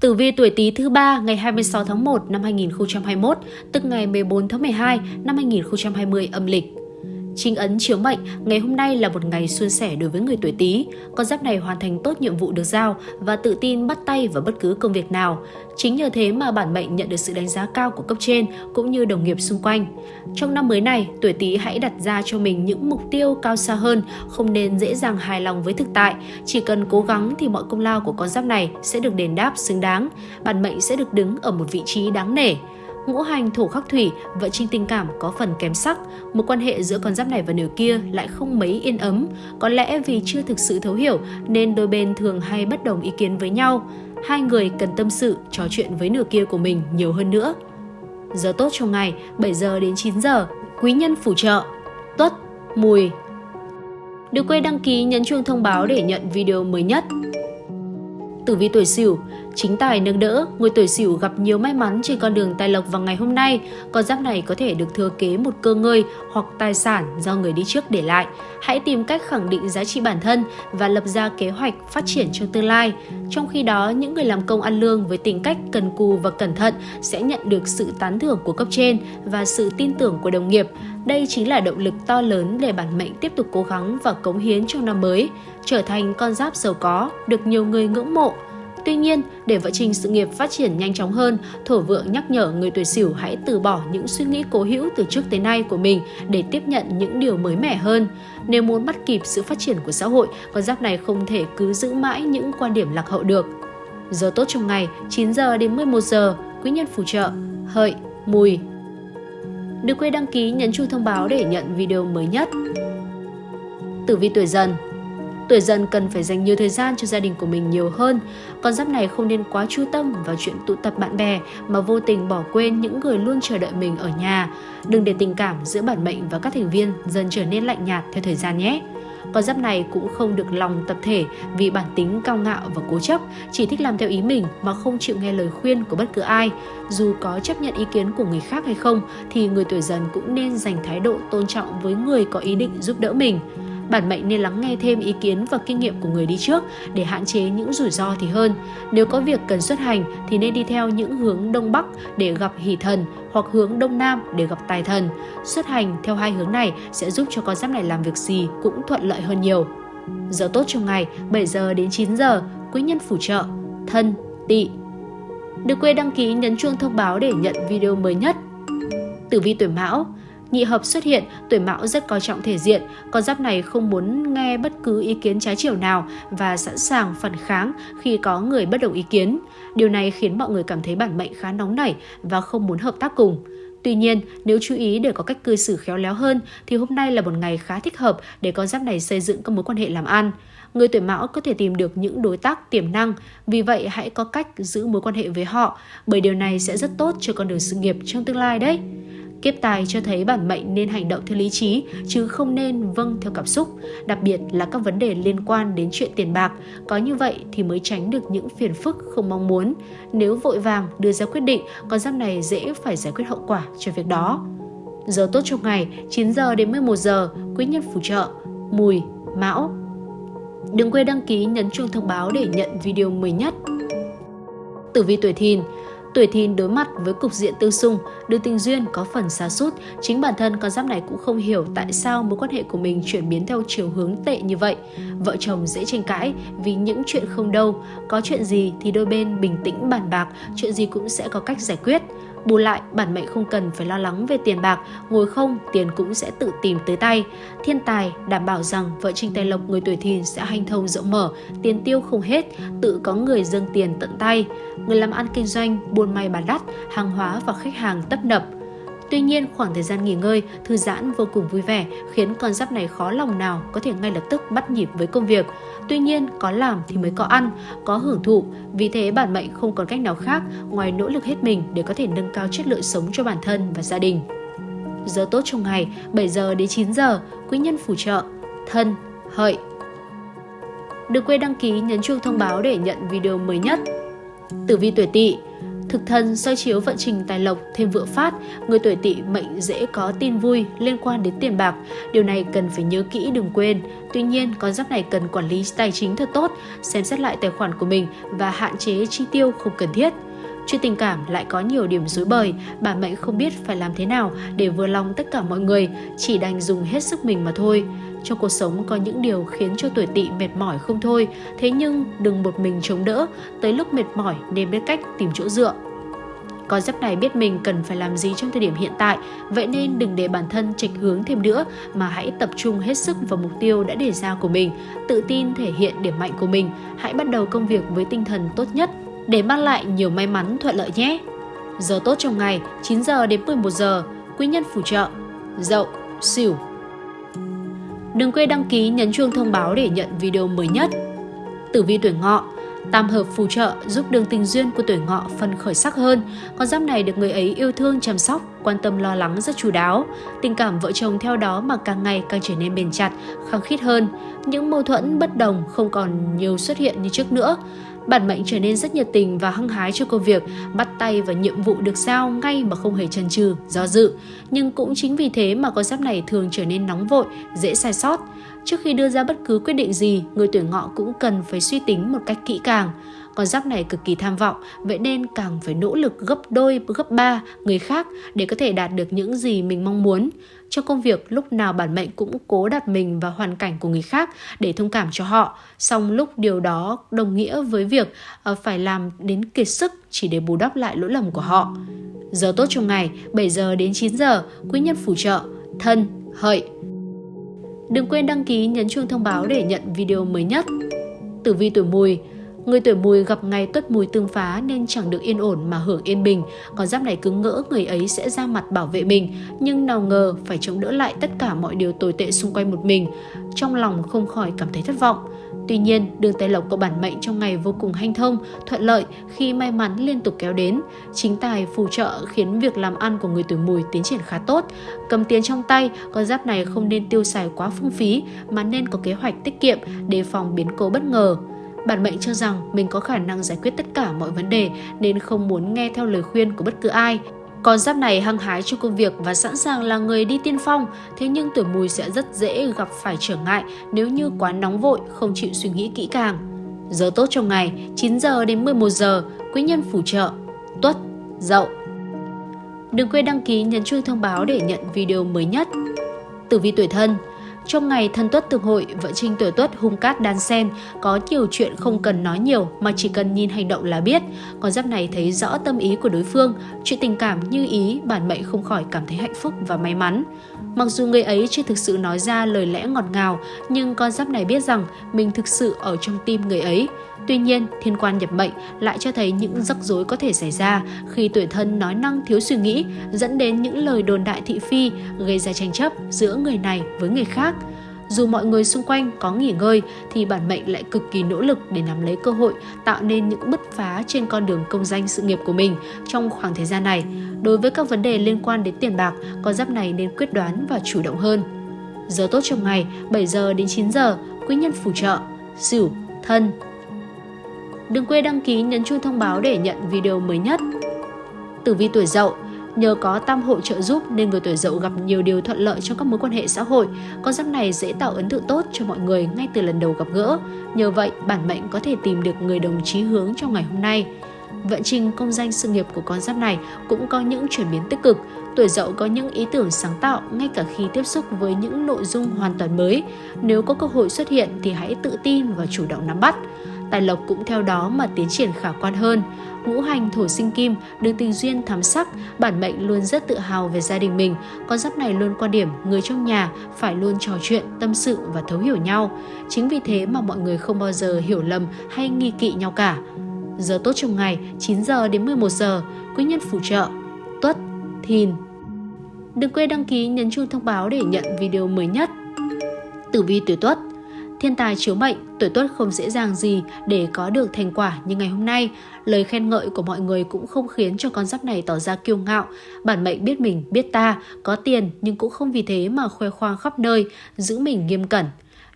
Tử vi tuổi Tý thứ ba ngày 26 tháng 1 năm 2021, tức ngày 14 tháng 12 năm 2020 âm lịch. Chính ấn chiếu mệnh, ngày hôm nay là một ngày suôn sẻ đối với người tuổi Tý. Con giáp này hoàn thành tốt nhiệm vụ được giao và tự tin bắt tay vào bất cứ công việc nào. Chính nhờ thế mà bản mệnh nhận được sự đánh giá cao của cấp trên cũng như đồng nghiệp xung quanh. Trong năm mới này, tuổi Tý hãy đặt ra cho mình những mục tiêu cao xa hơn, không nên dễ dàng hài lòng với thực tại. Chỉ cần cố gắng thì mọi công lao của con giáp này sẽ được đền đáp xứng đáng. Bản mệnh sẽ được đứng ở một vị trí đáng nể ngũ hành thổ khắc thủy, vợ trinh tình cảm có phần kém sắc, một quan hệ giữa con giáp này và nửa kia lại không mấy yên ấm, có lẽ vì chưa thực sự thấu hiểu nên đôi bên thường hay bất đồng ý kiến với nhau. Hai người cần tâm sự, trò chuyện với nửa kia của mình nhiều hơn nữa. Giờ tốt trong ngày 7 giờ đến 9 giờ, quý nhân phù trợ, tuất, mùi. Đừng quên đăng ký nhấn chuông thông báo để nhận video mới nhất. Tử vi tuổi Sửu, chính tài nâng đỡ, người tuổi Sửu gặp nhiều may mắn trên con đường tài lộc vào ngày hôm nay. Con giáp này có thể được thừa kế một cơ ngơi hoặc tài sản do người đi trước để lại. Hãy tìm cách khẳng định giá trị bản thân và lập ra kế hoạch phát triển trong tương lai. Trong khi đó, những người làm công ăn lương với tính cách cần cù và cẩn thận sẽ nhận được sự tán thưởng của cấp trên và sự tin tưởng của đồng nghiệp. Đây chính là động lực to lớn để bản mệnh tiếp tục cố gắng và cống hiến trong năm mới, trở thành con giáp giàu có, được nhiều người ngưỡng mộ. Tuy nhiên, để vợ trình sự nghiệp phát triển nhanh chóng hơn, thổ vượng nhắc nhở người tuổi Sửu hãy từ bỏ những suy nghĩ cố hữu từ trước tới nay của mình để tiếp nhận những điều mới mẻ hơn. Nếu muốn bắt kịp sự phát triển của xã hội, con giáp này không thể cứ giữ mãi những quan điểm lạc hậu được. Giờ tốt trong ngày 9 giờ đến 11 giờ, quý nhân phù trợ, hợi, mùi, Đừng quên đăng ký nhấn chuông thông báo để nhận video mới nhất. Tử vi tuổi dần Tuổi dần cần phải dành nhiều thời gian cho gia đình của mình nhiều hơn. Con giáp này không nên quá chú tâm vào chuyện tụ tập bạn bè mà vô tình bỏ quên những người luôn chờ đợi mình ở nhà. Đừng để tình cảm giữa bản mệnh và các thành viên dần trở nên lạnh nhạt theo thời gian nhé. Con giáp này cũng không được lòng tập thể vì bản tính cao ngạo và cố chấp, chỉ thích làm theo ý mình mà không chịu nghe lời khuyên của bất cứ ai. Dù có chấp nhận ý kiến của người khác hay không thì người tuổi dần cũng nên dành thái độ tôn trọng với người có ý định giúp đỡ mình bản mệnh nên lắng nghe thêm ý kiến và kinh nghiệm của người đi trước để hạn chế những rủi ro thì hơn. Nếu có việc cần xuất hành thì nên đi theo những hướng đông bắc để gặp hỷ thần hoặc hướng đông nam để gặp tài thần. Xuất hành theo hai hướng này sẽ giúp cho con giáp này làm việc gì cũng thuận lợi hơn nhiều. Giờ tốt trong ngày 7 giờ đến 9 giờ, quý nhân phù trợ, thân, tỵ. Đừng quên đăng ký nhấn chuông thông báo để nhận video mới nhất. Tử vi tuổi Mão Nhị hợp xuất hiện, tuổi mão rất coi trọng thể diện, con giáp này không muốn nghe bất cứ ý kiến trái chiều nào và sẵn sàng phản kháng khi có người bất đồng ý kiến. Điều này khiến mọi người cảm thấy bản mệnh khá nóng nảy và không muốn hợp tác cùng. Tuy nhiên, nếu chú ý để có cách cư xử khéo léo hơn thì hôm nay là một ngày khá thích hợp để con giáp này xây dựng các mối quan hệ làm ăn. Người tuổi mão có thể tìm được những đối tác tiềm năng, vì vậy hãy có cách giữ mối quan hệ với họ bởi điều này sẽ rất tốt cho con đường sự nghiệp trong tương lai đấy. Kiếp tài cho thấy bản mệnh nên hành động theo lý trí chứ không nên vâng theo cảm xúc, đặc biệt là các vấn đề liên quan đến chuyện tiền bạc. Có như vậy thì mới tránh được những phiền phức không mong muốn. Nếu vội vàng đưa ra quyết định, con giáp này dễ phải giải quyết hậu quả cho việc đó. Giờ tốt trong ngày 9 giờ đến 11 giờ, quý nhân phù trợ, mùi, mão. Đừng quên đăng ký nhấn chuông thông báo để nhận video mới nhất. Tử vi tuổi thìn Tuổi thìn đối mặt với cục diện tương xung, đưa tình duyên có phần xa sút chính bản thân con giáp này cũng không hiểu tại sao mối quan hệ của mình chuyển biến theo chiều hướng tệ như vậy. Vợ chồng dễ tranh cãi vì những chuyện không đâu, có chuyện gì thì đôi bên bình tĩnh bàn bạc, chuyện gì cũng sẽ có cách giải quyết. Bù lại, bản mệnh không cần phải lo lắng về tiền bạc, ngồi không, tiền cũng sẽ tự tìm tới tay. Thiên tài đảm bảo rằng vợ Trình Tài Lộc người tuổi thìn sẽ hanh thông rộng mở, tiền tiêu không hết, tự có người dâng tiền tận tay. Người làm ăn kinh doanh, buôn may bán đắt, hàng hóa và khách hàng tấp nập, Tuy nhiên, khoảng thời gian nghỉ ngơi, thư giãn vô cùng vui vẻ khiến con giáp này khó lòng nào có thể ngay lập tức bắt nhịp với công việc. Tuy nhiên, có làm thì mới có ăn, có hưởng thụ, vì thế bản mệnh không còn cách nào khác ngoài nỗ lực hết mình để có thể nâng cao chất lượng sống cho bản thân và gia đình. Giờ tốt trong ngày 7 giờ đến 9 giờ, quý nhân phù trợ, thân, hợi. Đừng quên đăng ký nhấn chuông thông báo để nhận video mới nhất. Tử vi tuổi tỵ Thực thân soi chiếu vận trình tài lộc thêm vượng phát, người tuổi tỵ mệnh dễ có tin vui liên quan đến tiền bạc. Điều này cần phải nhớ kỹ đừng quên. Tuy nhiên, con giáp này cần quản lý tài chính thật tốt, xem xét lại tài khoản của mình và hạn chế chi tiêu không cần thiết. Chuyện tình cảm lại có nhiều điểm rối bời, bà mệnh không biết phải làm thế nào để vừa lòng tất cả mọi người, chỉ đành dùng hết sức mình mà thôi. Trong cuộc sống có những điều khiến cho tuổi tỵ mệt mỏi không thôi, thế nhưng đừng một mình chống đỡ, tới lúc mệt mỏi nên biết cách tìm chỗ dựa. Con giáp này biết mình cần phải làm gì trong thời điểm hiện tại, vậy nên đừng để bản thân trịch hướng thêm nữa mà hãy tập trung hết sức vào mục tiêu đã đề ra của mình, tự tin thể hiện điểm mạnh của mình, hãy bắt đầu công việc với tinh thần tốt nhất để mang lại nhiều may mắn thuận lợi nhé. Giờ tốt trong ngày 9 giờ đến 11 giờ, quý nhân phù trợ, dậu, xỉu. Đừng quên đăng ký nhấn chuông thông báo để nhận video mới nhất. Tử vi tuổi ngọ Tam hợp phù trợ giúp đường tình duyên của tuổi ngọ phân khởi sắc hơn. Con giáp này được người ấy yêu thương chăm sóc, quan tâm lo lắng rất chú đáo. Tình cảm vợ chồng theo đó mà càng ngày càng trở nên bền chặt, khăng khít hơn. Những mâu thuẫn bất đồng không còn nhiều xuất hiện như trước nữa. Bản mệnh trở nên rất nhiệt tình và hăng hái cho công việc, bắt tay vào nhiệm vụ được giao ngay mà không hề chần chừ, do dự. Nhưng cũng chính vì thế mà con giáp này thường trở nên nóng vội, dễ sai sót. Trước khi đưa ra bất cứ quyết định gì, người tuổi ngọ cũng cần phải suy tính một cách kỹ càng. Con giáp này cực kỳ tham vọng, vậy nên càng phải nỗ lực gấp đôi, gấp ba người khác để có thể đạt được những gì mình mong muốn. Trong công việc, lúc nào bản mệnh cũng cố đặt mình vào hoàn cảnh của người khác để thông cảm cho họ. Song lúc điều đó đồng nghĩa với việc ờ, phải làm đến kiệt sức chỉ để bù đắp lại lỗi lầm của họ. Giờ tốt trong ngày 7 giờ đến 9 giờ, quý nhân phù trợ, thân, hợi. Đừng quên đăng ký nhấn chuông thông báo để nhận video mới nhất. Tử vi tuổi mùi Người tuổi mùi gặp ngày tuất mùi tương phá nên chẳng được yên ổn mà hưởng yên bình. con giáp này cứ ngỡ người ấy sẽ ra mặt bảo vệ mình, nhưng nào ngờ phải chống đỡ lại tất cả mọi điều tồi tệ xung quanh một mình. Trong lòng không khỏi cảm thấy thất vọng. Tuy nhiên, đường tài lộc của bản mệnh trong ngày vô cùng hanh thông, thuận lợi khi may mắn liên tục kéo đến. Chính tài phù trợ khiến việc làm ăn của người tuổi mùi tiến triển khá tốt. Cầm tiền trong tay, con giáp này không nên tiêu xài quá phung phí mà nên có kế hoạch tiết kiệm đề phòng biến cố bất ngờ. Bản mệnh cho rằng mình có khả năng giải quyết tất cả mọi vấn đề nên không muốn nghe theo lời khuyên của bất cứ ai. Con giáp này hăng hái trong công việc và sẵn sàng là người đi tiên phong, thế nhưng tuổi mùi sẽ rất dễ gặp phải trở ngại nếu như quá nóng vội, không chịu suy nghĩ kỹ càng. Giờ tốt trong ngày 9 giờ đến 11 giờ, quý nhân phù trợ, tuất, dậu. Đừng quên đăng ký nhấn chuông thông báo để nhận video mới nhất. Tử vi tuổi thân trong ngày thân tuất tương hội, vợ Trinh tuổi tuất hung cát đan sen, có nhiều chuyện không cần nói nhiều mà chỉ cần nhìn hành động là biết. Con giáp này thấy rõ tâm ý của đối phương, chuyện tình cảm như ý, bản mệnh không khỏi cảm thấy hạnh phúc và may mắn. Mặc dù người ấy chưa thực sự nói ra lời lẽ ngọt ngào, nhưng con giáp này biết rằng mình thực sự ở trong tim người ấy. Tuy nhiên, thiên quan nhập mệnh lại cho thấy những rắc rối có thể xảy ra khi tuổi thân nói năng thiếu suy nghĩ, dẫn đến những lời đồn đại thị phi, gây ra tranh chấp giữa người này với người khác. Dù mọi người xung quanh có nghỉ ngơi thì bản mệnh lại cực kỳ nỗ lực để nắm lấy cơ hội tạo nên những bứt phá trên con đường công danh sự nghiệp của mình trong khoảng thời gian này. Đối với các vấn đề liên quan đến tiền bạc, con giáp này nên quyết đoán và chủ động hơn. Giờ tốt trong ngày 7 giờ đến 9 giờ, quý nhân phù trợ, Sửu, Thân. Đừng quên đăng ký nhấn chuông thông báo để nhận video mới nhất. Tử vi tuổi Dậu Nhờ có tam hội trợ giúp nên người tuổi dậu gặp nhiều điều thuận lợi trong các mối quan hệ xã hội. Con giáp này dễ tạo ấn tượng tốt cho mọi người ngay từ lần đầu gặp gỡ. Nhờ vậy, bản mệnh có thể tìm được người đồng chí hướng trong ngày hôm nay. Vận trình công danh sự nghiệp của con giáp này cũng có những chuyển biến tích cực. Tuổi dậu có những ý tưởng sáng tạo ngay cả khi tiếp xúc với những nội dung hoàn toàn mới. Nếu có cơ hội xuất hiện thì hãy tự tin và chủ động nắm bắt. Tài lộc cũng theo đó mà tiến triển khả quan hơn ngũ hành thổ sinh kim, được tình duyên thám sắc, bản mệnh luôn rất tự hào về gia đình mình. Con giáp này luôn quan điểm người trong nhà phải luôn trò chuyện, tâm sự và thấu hiểu nhau. Chính vì thế mà mọi người không bao giờ hiểu lầm hay nghi kỵ nhau cả. Giờ tốt trong ngày 9 giờ đến 11 giờ, quý nhân phù trợ, tuất, thìn. Đừng quên đăng ký nhấn chuông thông báo để nhận video mới nhất. Tử vi tuổi tuất Thiên tài chiếu mệnh, tuổi tuất không dễ dàng gì để có được thành quả như ngày hôm nay. Lời khen ngợi của mọi người cũng không khiến cho con giáp này tỏ ra kiêu ngạo. Bản mệnh biết mình, biết ta, có tiền nhưng cũng không vì thế mà khoe khoang khắp nơi, giữ mình nghiêm cẩn.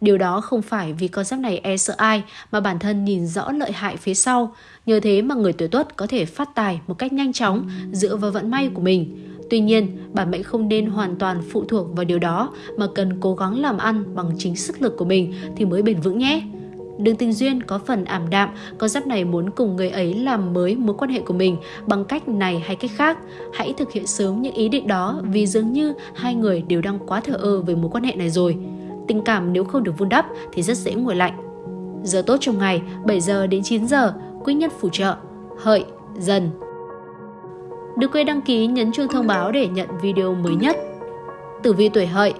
Điều đó không phải vì con giáp này e sợ ai mà bản thân nhìn rõ lợi hại phía sau. Nhờ thế mà người tuổi tuất có thể phát tài một cách nhanh chóng dựa vào vận may của mình. Tuy nhiên, bản mệnh không nên hoàn toàn phụ thuộc vào điều đó mà cần cố gắng làm ăn bằng chính sức lực của mình thì mới bền vững nhé. Đường tình duyên có phần ảm đạm, con giáp này muốn cùng người ấy làm mới mối quan hệ của mình bằng cách này hay cách khác. Hãy thực hiện sớm những ý định đó vì dường như hai người đều đang quá thờ ơ về mối quan hệ này rồi. Tình cảm nếu không được vun đắp thì rất dễ nguội lạnh. Giờ tốt trong ngày 7 giờ đến 9 giờ, quý nhân phù trợ, hợi, dần. Đừng quên đăng ký nhấn chuông thông báo để nhận video mới nhất. Tử vi tuổi hợi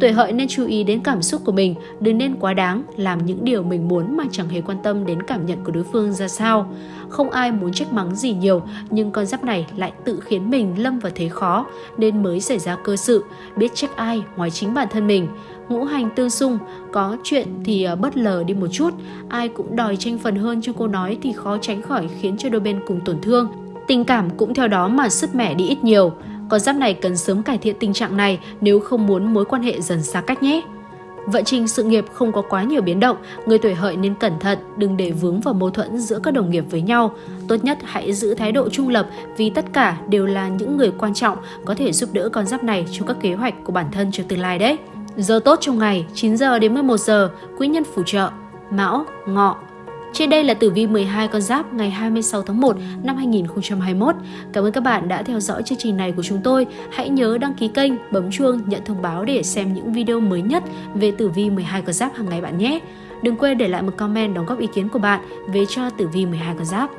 Tuổi hợi nên chú ý đến cảm xúc của mình, đừng nên quá đáng làm những điều mình muốn mà chẳng hề quan tâm đến cảm nhận của đối phương ra sao. Không ai muốn trách mắng gì nhiều, nhưng con giáp này lại tự khiến mình lâm vào thế khó nên mới xảy ra cơ sự, biết trách ai ngoài chính bản thân mình. Ngũ hành tương xung, có chuyện thì ờ, bất lờ đi một chút, ai cũng đòi tranh phần hơn cho cô nói thì khó tránh khỏi khiến cho đôi bên cùng tổn thương. Tình cảm cũng theo đó mà sứt mẻ đi ít nhiều. Con giáp này cần sớm cải thiện tình trạng này nếu không muốn mối quan hệ dần xa cách nhé. Vận trình sự nghiệp không có quá nhiều biến động, người tuổi hợi nên cẩn thận, đừng để vướng vào mâu thuẫn giữa các đồng nghiệp với nhau. Tốt nhất hãy giữ thái độ trung lập vì tất cả đều là những người quan trọng có thể giúp đỡ con giáp này trong các kế hoạch của bản thân cho tương lai đấy. Giờ tốt trong ngày 9 giờ đến 11 giờ, quý nhân phù trợ, Mão, Ngọ, trên đây là tử vi 12 con giáp ngày 26 tháng 1 năm 2021. Cảm ơn các bạn đã theo dõi chương trình này của chúng tôi. Hãy nhớ đăng ký kênh, bấm chuông, nhận thông báo để xem những video mới nhất về tử vi 12 con giáp hàng ngày bạn nhé. Đừng quên để lại một comment đóng góp ý kiến của bạn về cho tử vi 12 con giáp.